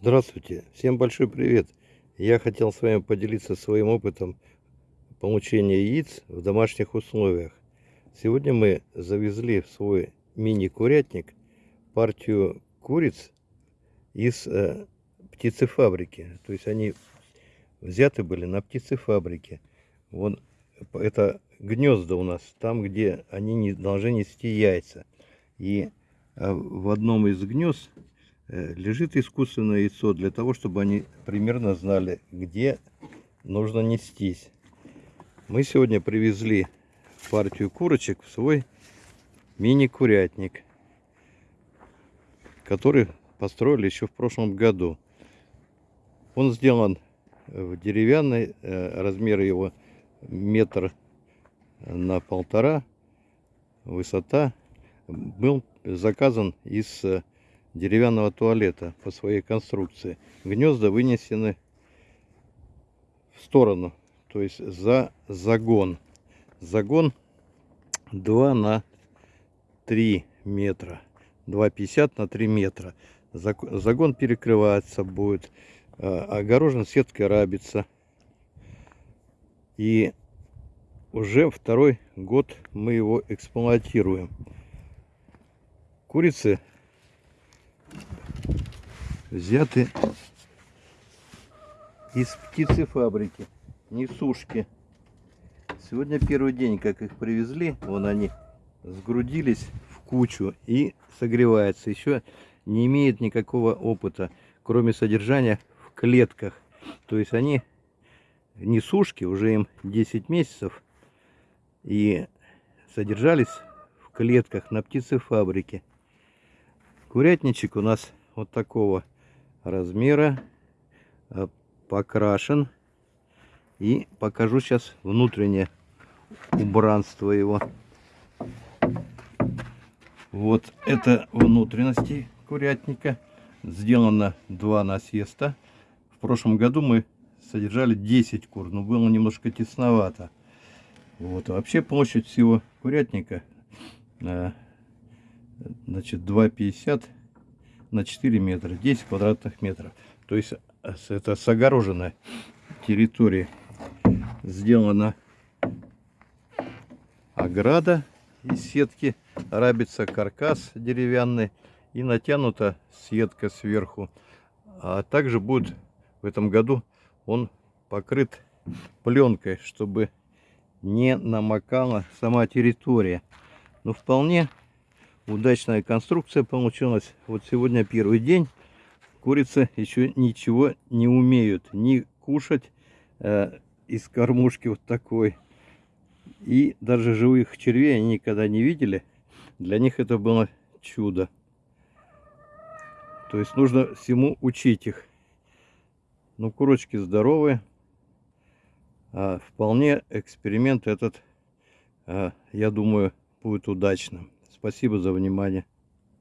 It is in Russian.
Здравствуйте, всем большой привет! Я хотел с вами поделиться своим опытом получения яиц в домашних условиях. Сегодня мы завезли в свой мини-курятник партию куриц из э, птицефабрики. То есть они взяты были на птицефабрике. Вон это гнезда у нас, там где они не должны нести яйца. И э, в одном из гнезд лежит искусственное яйцо для того, чтобы они примерно знали, где нужно нестись. Мы сегодня привезли партию курочек в свой мини-курятник, который построили еще в прошлом году. Он сделан в деревянной, э, размеры его метр на полтора, высота. Был заказан из э, деревянного туалета по своей конструкции. Гнезда вынесены в сторону, то есть за загон. Загон 2 на 3 метра. 2,50 на 3 метра. Загон перекрывается будет. Э, огорожен сеткой рабица. И уже второй год мы его эксплуатируем. Курицы взяты из птицефабрики, несушки. Сегодня первый день, как их привезли, вон они сгрудились в кучу и согреваются. Еще не имеют никакого опыта, кроме содержания в клетках. То есть они несушки, уже им 10 месяцев, и содержались в клетках на птицефабрике. Курятничек у нас вот такого размера, э, покрашен. И покажу сейчас внутреннее убранство его. Вот это внутренности курятника. Сделано два насеста. В прошлом году мы содержали 10 кур, но было немножко тесновато. Вот. Вообще площадь всего курятника э, значит 2,50 на 4 метра, 10 квадратных метров. То есть э, это с огороженной территории сделана ограда из сетки, рабится каркас деревянный и натянута сетка сверху. А также будет в этом году он покрыт пленкой, чтобы не намокала сама территория. Но вполне удачная конструкция получилась. Вот сегодня первый день. Курицы еще ничего не умеют. Ни кушать э, из кормушки вот такой. И даже живых червей они никогда не видели. Для них это было чудо. То есть нужно всему учить их. Ну, курочки здоровые. А вполне эксперимент этот, а, я думаю, будет удачным. Спасибо за внимание.